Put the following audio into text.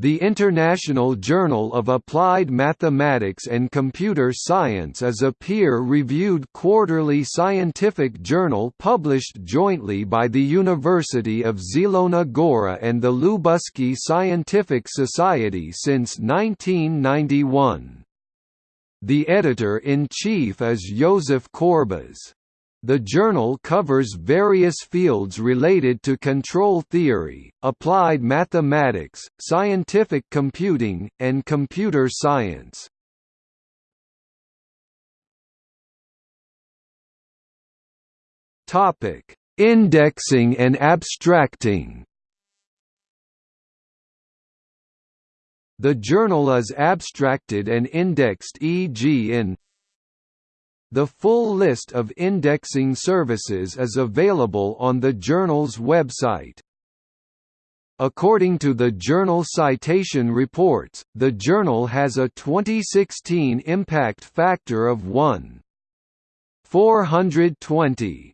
The International Journal of Applied Mathematics and Computer Science is a peer-reviewed quarterly scientific journal published jointly by the University of Zielona Góra and the Lubuskie Scientific Society since 1991. The editor-in-chief is Józef Korbicz. The journal covers various fields related to control theory, applied mathematics, scientific computing, and computer science. Topic: Indexing and abstracting. The journal is abstracted and indexed e.g. in the full list of indexing services is available on the journal's website. According to the Journal Citation Reports, the journal has a 2016 impact factor of 1.420.